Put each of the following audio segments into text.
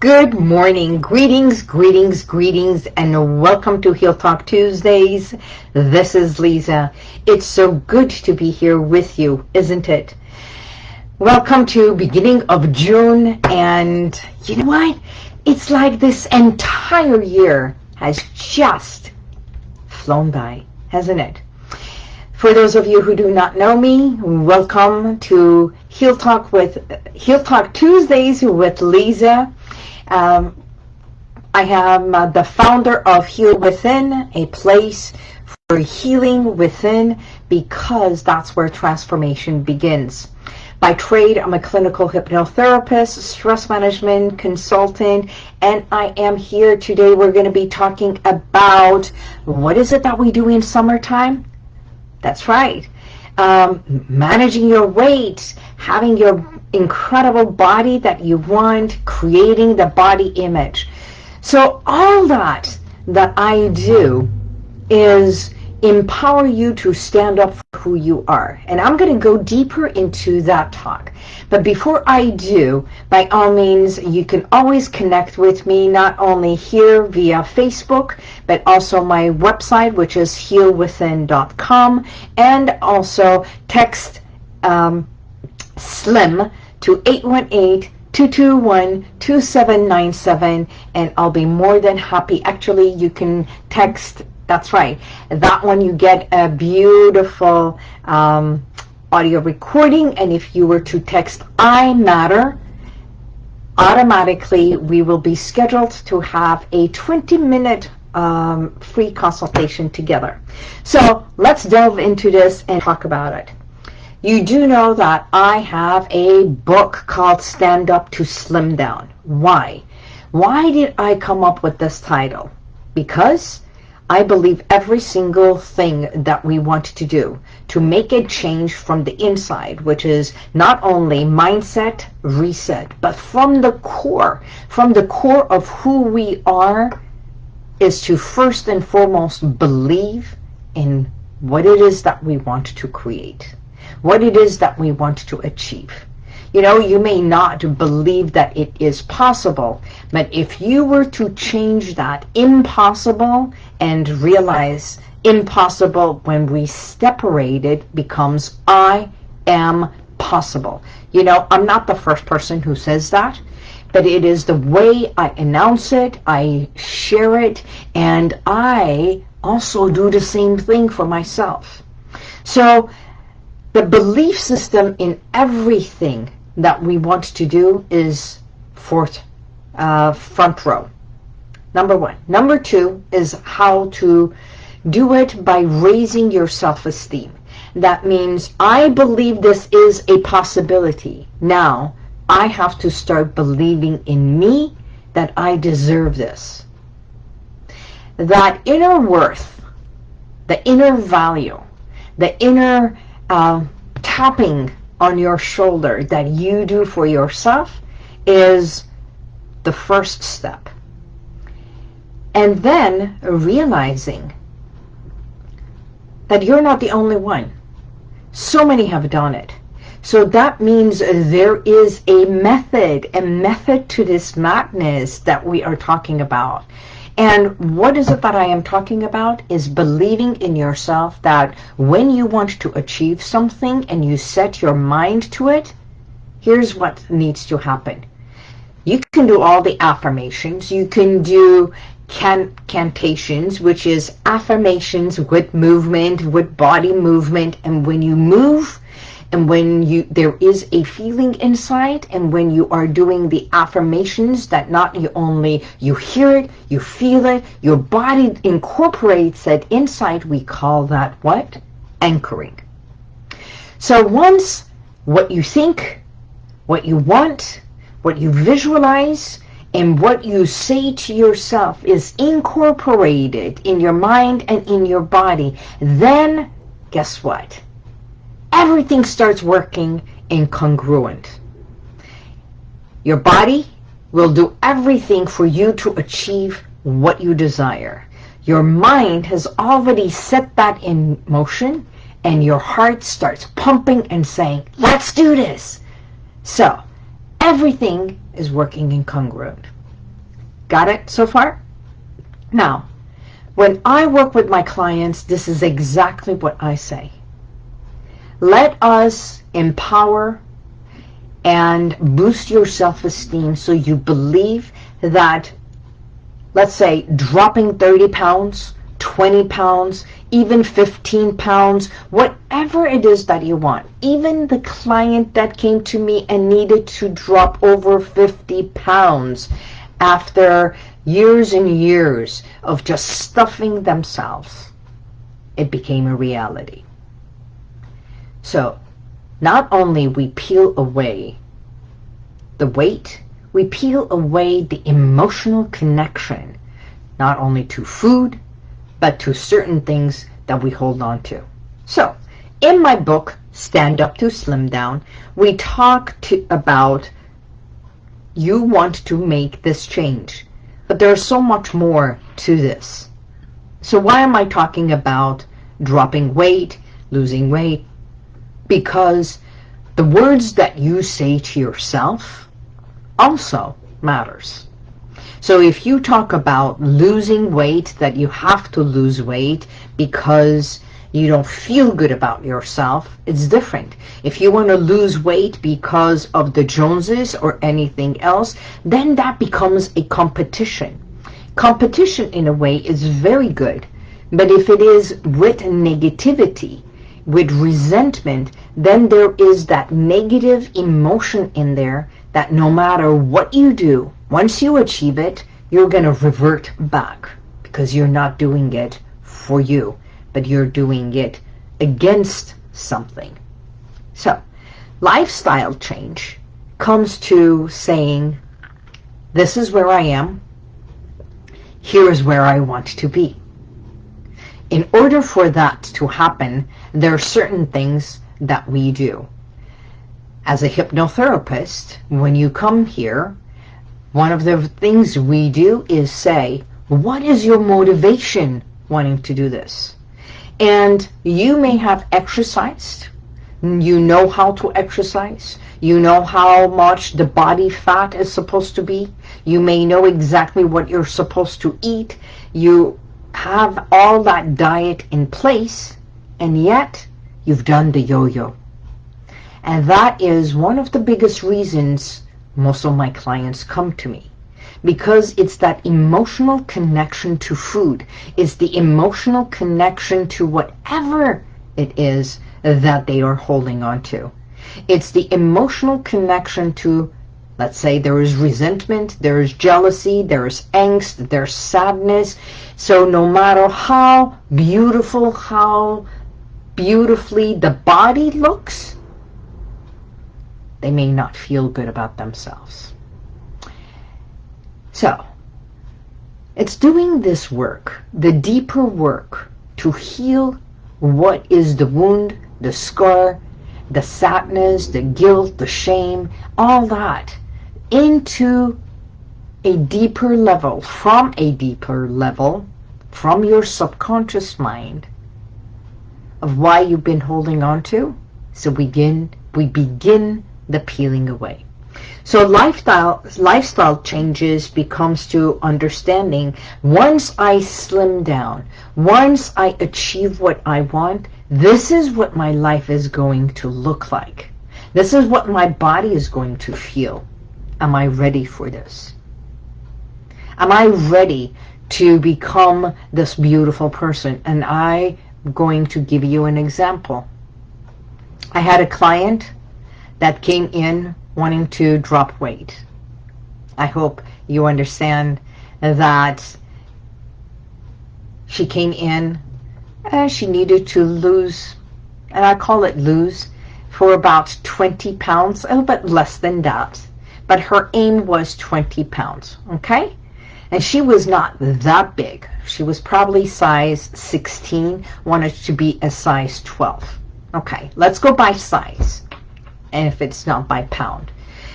Good morning. Greetings, greetings, greetings, and welcome to Heal Talk Tuesdays. This is Lisa. It's so good to be here with you, isn't it? Welcome to beginning of June, and you know what? It's like this entire year has just flown by, hasn't it? For those of you who do not know me, welcome to Heal Talk with Heal Talk Tuesdays with Lisa. Um, I am uh, the founder of Heal Within, a place for healing within because that's where transformation begins. By trade, I'm a clinical hypnotherapist, stress management consultant, and I am here today. We're going to be talking about what is it that we do in summertime? That's right. Um, managing your weight, having your incredible body that you want, creating the body image. So all that that I do is empower you to stand up for who you are. And I'm going to go deeper into that talk. But before I do, by all means, you can always connect with me, not only here via Facebook, but also my website, which is healwithin.com, and also text um, SLIM to 818-221-2797, and I'll be more than happy. Actually, you can text that's right. That one you get a beautiful um, audio recording. And if you were to text I matter, automatically we will be scheduled to have a 20 minute um, free consultation together. So let's delve into this and talk about it. You do know that I have a book called Stand Up to Slim Down. Why? Why did I come up with this title? Because I believe every single thing that we want to do to make a change from the inside, which is not only mindset, reset, but from the core, from the core of who we are, is to first and foremost believe in what it is that we want to create, what it is that we want to achieve. You know, you may not believe that it is possible, but if you were to change that impossible and realize impossible when we separate it becomes I am possible. You know, I'm not the first person who says that, but it is the way I announce it, I share it, and I also do the same thing for myself. So the belief system in everything that we want to do is fourth, uh, front row. Number one. Number two is how to do it by raising your self-esteem. That means I believe this is a possibility. Now, I have to start believing in me that I deserve this. That inner worth, the inner value, the inner uh, tapping on your shoulder that you do for yourself is the first step. And then realizing that you're not the only one. So many have done it. So that means there is a method, a method to this madness that we are talking about. And what is it that I am talking about is believing in yourself that when you want to achieve something and you set your mind to it, here's what needs to happen. You can do all the affirmations. You can do can cantations, which is affirmations with movement, with body movement. And when you move, and when you there is a feeling inside and when you are doing the affirmations that not you only you hear it you feel it your body incorporates that inside we call that what? Anchoring. So once what you think what you want what you visualize and what you say to yourself is incorporated in your mind and in your body then guess what everything starts working incongruent. Your body will do everything for you to achieve what you desire. Your mind has already set that in motion and your heart starts pumping and saying, let's do this. So everything is working incongruent. Got it so far? Now, when I work with my clients, this is exactly what I say. Let us empower and boost your self-esteem so you believe that, let's say, dropping 30 pounds, 20 pounds, even 15 pounds, whatever it is that you want. Even the client that came to me and needed to drop over 50 pounds after years and years of just stuffing themselves, it became a reality. So not only we peel away the weight, we peel away the emotional connection, not only to food, but to certain things that we hold on to. So, in my book, Stand Up to Slim Down, we talk to, about you want to make this change. But there's so much more to this. So why am I talking about dropping weight, losing weight? Because the words that you say to yourself also matters. So if you talk about losing weight, that you have to lose weight because you don't feel good about yourself, it's different. If you want to lose weight because of the Joneses or anything else, then that becomes a competition. Competition, in a way, is very good. But if it is with negativity, with resentment, then there is that negative emotion in there that no matter what you do, once you achieve it, you're going to revert back because you're not doing it for you, but you're doing it against something. So, lifestyle change comes to saying, this is where I am, here is where I want to be. In order for that to happen, there are certain things that we do. As a hypnotherapist, when you come here, one of the things we do is say, what is your motivation wanting to do this? And you may have exercised. You know how to exercise. You know how much the body fat is supposed to be. You may know exactly what you're supposed to eat. You have all that diet in place, and yet you've done the yo-yo. And that is one of the biggest reasons most of my clients come to me because it's that emotional connection to food. It's the emotional connection to whatever it is that they are holding on to. It's the emotional connection to, let's say there is resentment, there is jealousy, there is angst, there's sadness. So no matter how beautiful, how beautifully the body looks, they may not feel good about themselves. So, it's doing this work, the deeper work, to heal what is the wound, the scar, the sadness, the guilt, the shame, all that, into a deeper level, from a deeper level, from your subconscious mind, of why you've been holding on to. So we begin, we begin the peeling away. So lifestyle, lifestyle changes becomes to understanding once I slim down, once I achieve what I want, this is what my life is going to look like. This is what my body is going to feel. Am I ready for this? Am I ready to become this beautiful person? And I'm going to give you an example. I had a client that came in wanting to drop weight. I hope you understand that she came in and she needed to lose, and I call it lose, for about 20 pounds, a little bit less than that. But her aim was 20 pounds, okay? And she was not that big. She was probably size 16, wanted to be a size 12. Okay, let's go by size and if it's not by pound.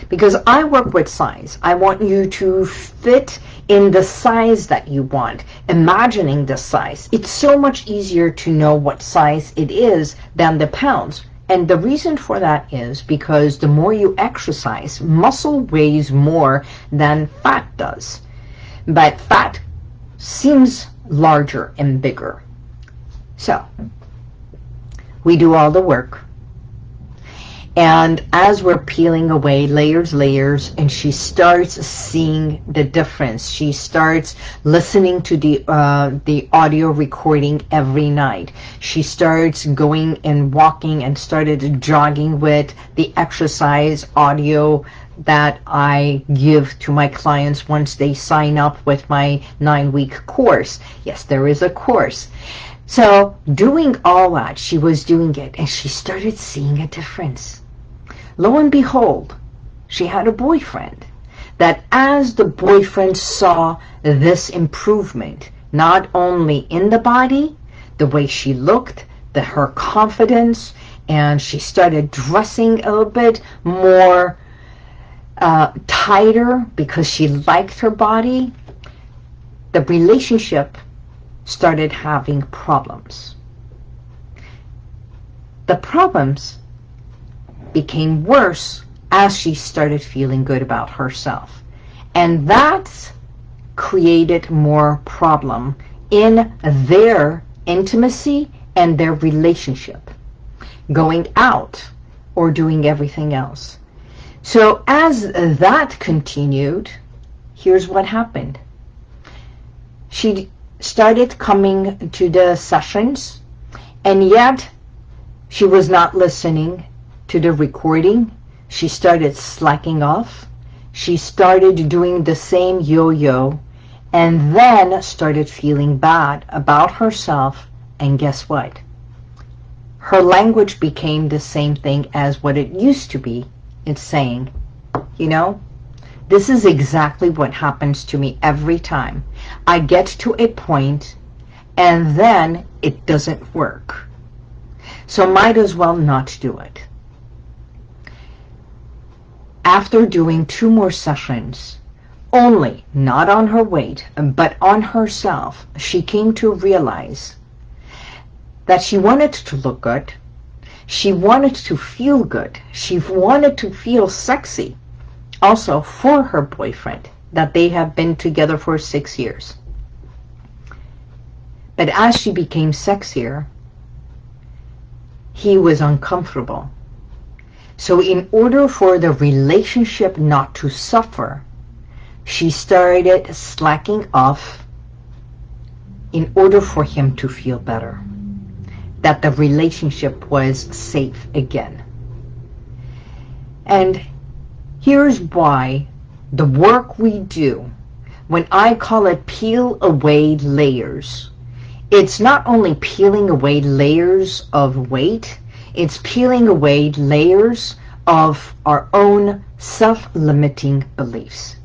Because I work with size. I want you to fit in the size that you want, imagining the size. It's so much easier to know what size it is than the pounds. And the reason for that is because the more you exercise, muscle weighs more than fat does. but fat seems larger and bigger. So, we do all the work. And as we're peeling away layers, layers, and she starts seeing the difference. She starts listening to the uh, the audio recording every night. She starts going and walking and started jogging with the exercise audio that I give to my clients once they sign up with my nine-week course. Yes, there is a course. So doing all that, she was doing it, and she started seeing a difference. Lo and behold, she had a boyfriend. That as the boyfriend saw this improvement, not only in the body, the way she looked, the, her confidence, and she started dressing a little bit more uh, tighter because she liked her body, the relationship started having problems. The problems became worse as she started feeling good about herself. And that created more problem in their intimacy and their relationship, going out or doing everything else. So as that continued, here's what happened. She started coming to the sessions, and yet she was not listening to the recording. She started slacking off. She started doing the same yo-yo, and then started feeling bad about herself, and guess what? Her language became the same thing as what it used to be. It's saying, you know, this is exactly what happens to me every time. I get to a point and then it doesn't work. So might as well not do it. After doing two more sessions, only, not on her weight, but on herself, she came to realize that she wanted to look good. She wanted to feel good. She wanted to feel sexy also for her boyfriend that they have been together for six years. But as she became sexier, he was uncomfortable. So in order for the relationship not to suffer, she started slacking off in order for him to feel better. That the relationship was safe again. And Here's why the work we do, when I call it peel away layers, it's not only peeling away layers of weight, it's peeling away layers of our own self-limiting beliefs.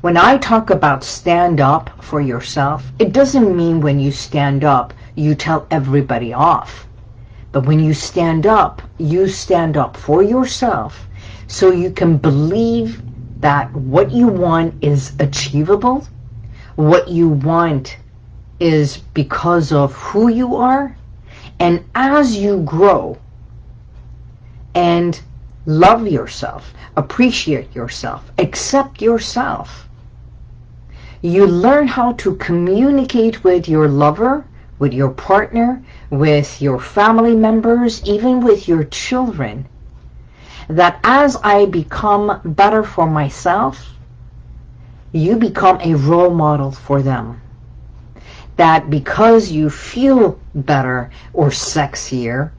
When I talk about stand up for yourself, it doesn't mean when you stand up, you tell everybody off. But when you stand up, you stand up for yourself so you can believe that what you want is achievable, what you want is because of who you are, and as you grow love yourself, appreciate yourself, accept yourself, you learn how to communicate with your lover, with your partner, with your family members, even with your children, that as I become better for myself, you become a role model for them. That because you feel better or sexier,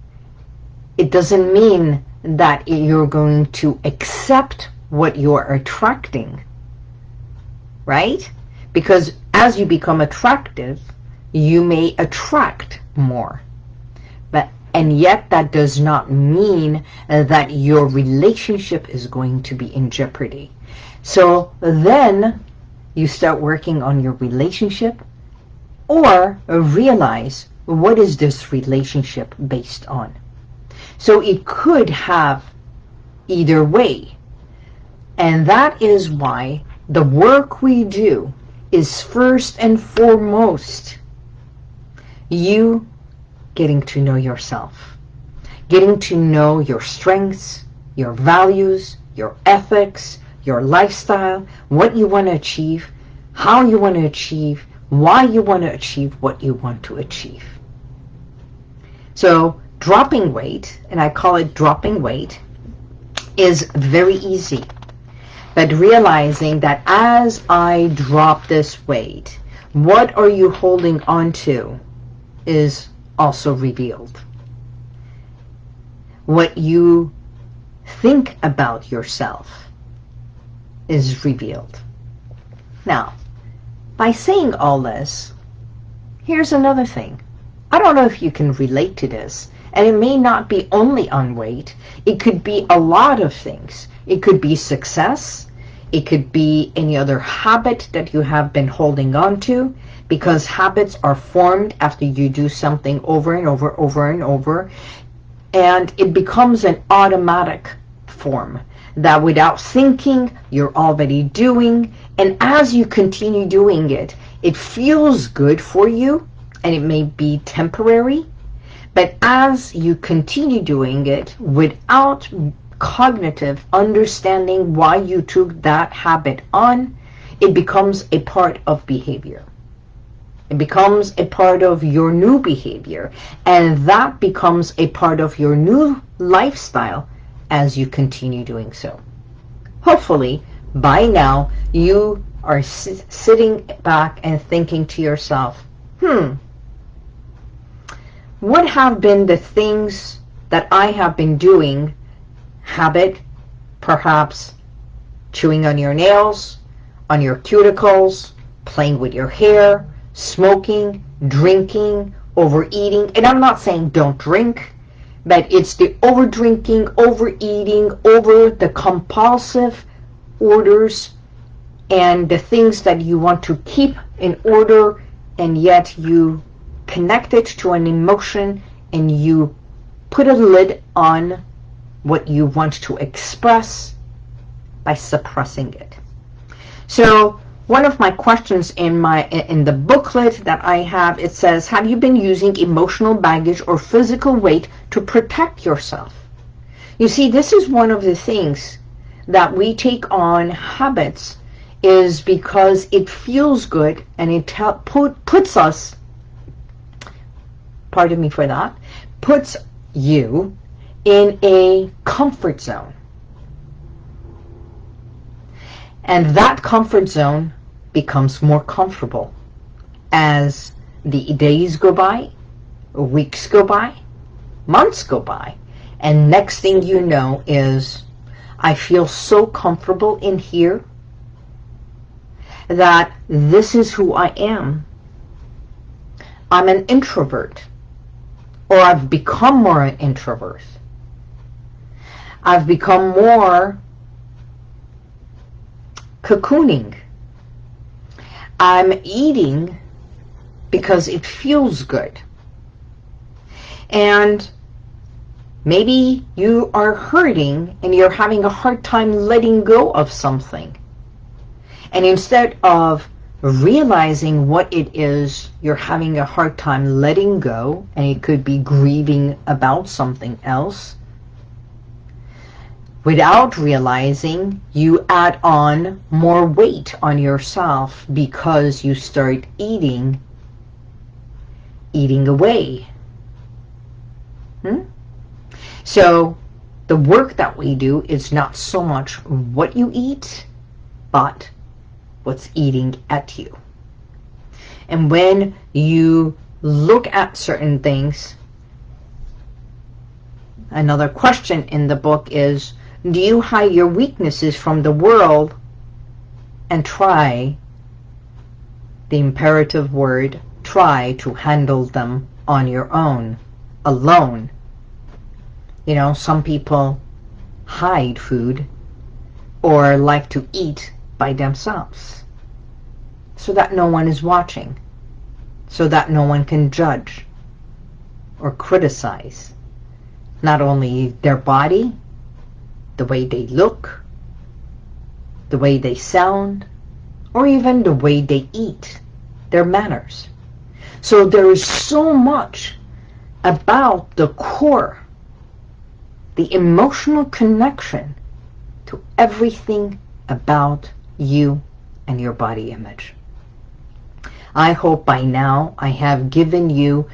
it doesn't mean that you're going to accept what you're attracting. Right? Because as you become attractive, you may attract more. But and yet that does not mean that your relationship is going to be in jeopardy. So then you start working on your relationship or realize what is this relationship based on. So it could have either way. And that is why the work we do is first and foremost you getting to know yourself, getting to know your strengths, your values, your ethics, your lifestyle, what you want to achieve, how you want to achieve, why you want to achieve what you want to achieve. So dropping weight, and I call it dropping weight, is very easy. But realizing that as I drop this weight, what are you holding on to is also revealed. What you think about yourself is revealed. Now, by saying all this, here's another thing. I don't know if you can relate to this, and it may not be only on weight. It could be a lot of things. It could be success. It could be any other habit that you have been holding on to because habits are formed after you do something over and over, over and over. And it becomes an automatic form that without thinking, you're already doing. And as you continue doing it, it feels good for you and it may be temporary. But as you continue doing it without cognitive understanding why you took that habit on, it becomes a part of behavior. It becomes a part of your new behavior. And that becomes a part of your new lifestyle as you continue doing so. Hopefully, by now, you are sitting back and thinking to yourself, hmm, what have been the things that I have been doing, habit, perhaps chewing on your nails, on your cuticles, playing with your hair, smoking, drinking, overeating. And I'm not saying don't drink, but it's the over drinking, overeating, over the compulsive orders and the things that you want to keep in order and yet you connect it to an emotion and you put a lid on what you want to express by suppressing it. So one of my questions in my in the booklet that I have, it says, have you been using emotional baggage or physical weight to protect yourself? You see, this is one of the things that we take on habits is because it feels good and it put, puts us, pardon me for that, puts you in a comfort zone. And that comfort zone becomes more comfortable as the days go by, weeks go by, months go by, and next thing you know is I feel so comfortable in here that this is who I am. I'm an introvert, or I've become more an introvert. I've become more cocooning. I'm eating because it feels good. And maybe you are hurting and you're having a hard time letting go of something. And instead of realizing what it is you're having a hard time letting go, and it could be grieving about something else, without realizing you add on more weight on yourself because you start eating eating away hmm? so the work that we do is not so much what you eat but what's eating at you and when you look at certain things another question in the book is do you hide your weaknesses from the world and try, the imperative word, try to handle them on your own, alone? You know, some people hide food or like to eat by themselves so that no one is watching, so that no one can judge or criticize not only their body, the way they look, the way they sound, or even the way they eat, their manners. So there is so much about the core, the emotional connection to everything about you and your body image. I hope by now I have given you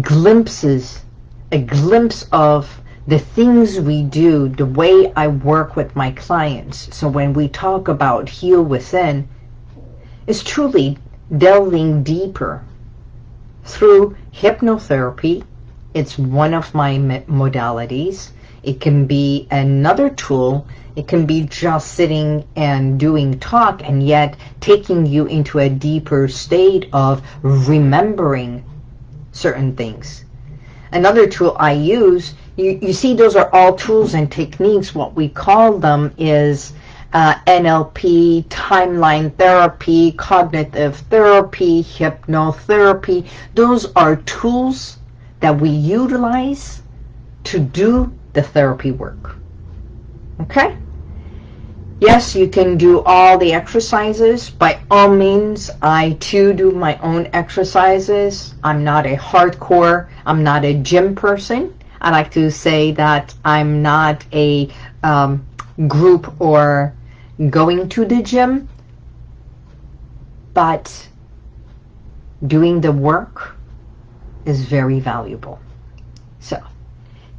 glimpses, a glimpse of the things we do, the way I work with my clients. So when we talk about heal within, it's truly delving deeper through hypnotherapy. It's one of my modalities. It can be another tool. It can be just sitting and doing talk and yet taking you into a deeper state of remembering certain things. Another tool I use, you, you see those are all tools and techniques. What we call them is uh, NLP, timeline therapy, cognitive therapy, hypnotherapy. Those are tools that we utilize to do the therapy work. Okay? Yes, you can do all the exercises. By all means, I too do my own exercises. I'm not a hardcore, I'm not a gym person. I like to say that I'm not a um, group or going to the gym, but doing the work is very valuable. So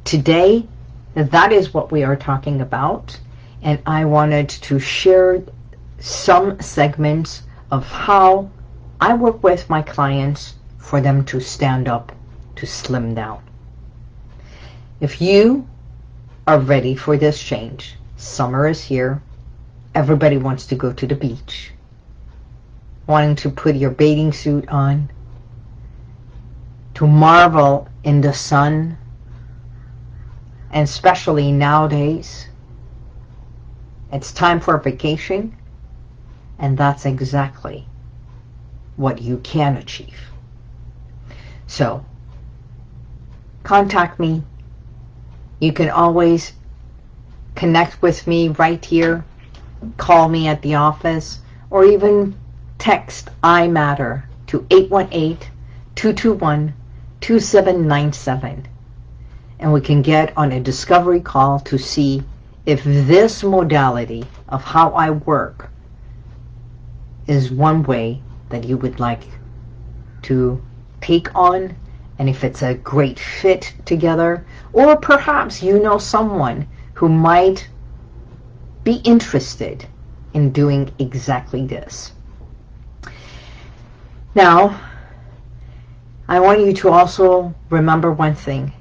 today, that is what we are talking about. And I wanted to share some segments of how I work with my clients for them to stand up, to slim down. If you are ready for this change, summer is here, everybody wants to go to the beach, wanting to put your bathing suit on, to marvel in the sun, and especially nowadays, it's time for a vacation, and that's exactly what you can achieve. So, contact me. You can always connect with me right here call me at the office, or even text iMatter to 818-221-2797. And we can get on a discovery call to see if this modality of how I work is one way that you would like to take on and if it's a great fit together or perhaps you know someone who might be interested in doing exactly this. Now, I want you to also remember one thing.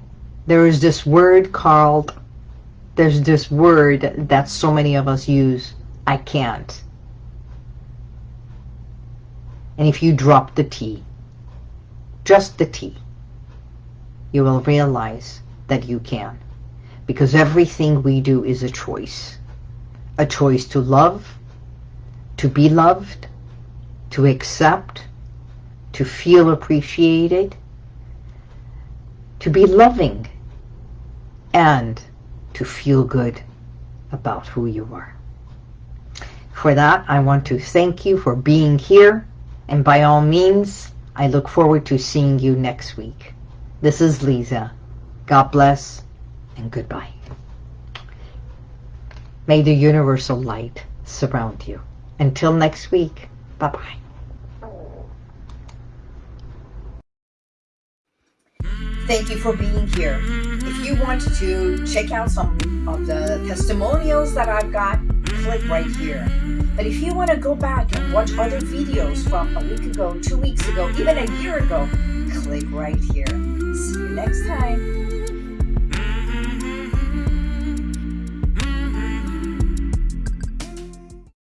There is this word called, there's this word that so many of us use, I can't. And if you drop the T, just the T, you will realize that you can. Because everything we do is a choice a choice to love, to be loved, to accept, to feel appreciated, to be loving, and to feel good about who you are. For that, I want to thank you for being here, and by all means, I look forward to seeing you next week. This is Lisa. God bless, and goodbye. May the universal light surround you. Until next week, bye-bye. Thank you for being here. If you want to check out some of the testimonials that I've got, click right here. But if you want to go back and watch other videos from a week ago, two weeks ago, even a year ago, click right here. See you next time.